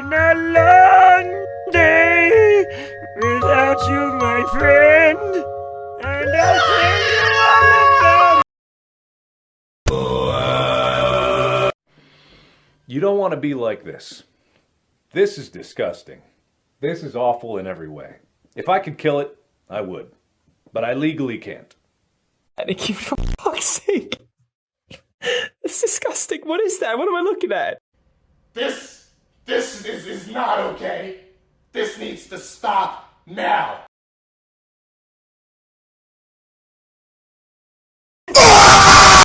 been a long day without you, my friend. And I tell you all about. You don't want to be like this. This is disgusting. This is awful in every way. If I could kill it, I would. But I legally can't. Thank you for fuck's sake. That's disgusting. What is that? What am I looking at? This okay. This needs to stop now.